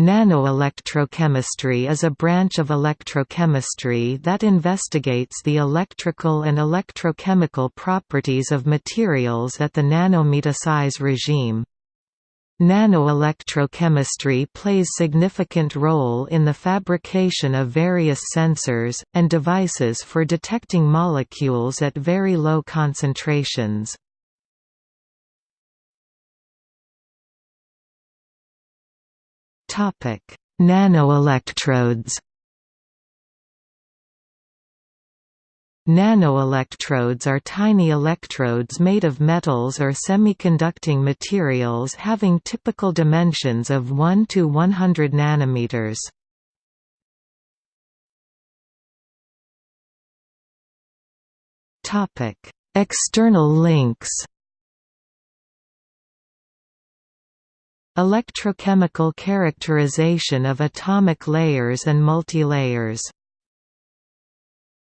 Nanoelectrochemistry is a branch of electrochemistry that investigates the electrical and electrochemical properties of materials at the nanometer size regime. Nanoelectrochemistry plays significant role in the fabrication of various sensors, and devices for detecting molecules at very low concentrations. Topic: Nanoelectrodes. Nanoelectrodes are tiny electrodes made of metals or semiconducting materials having typical dimensions of 1 to 100 nanometers. Topic: External links. Electrochemical characterization of atomic layers and multilayers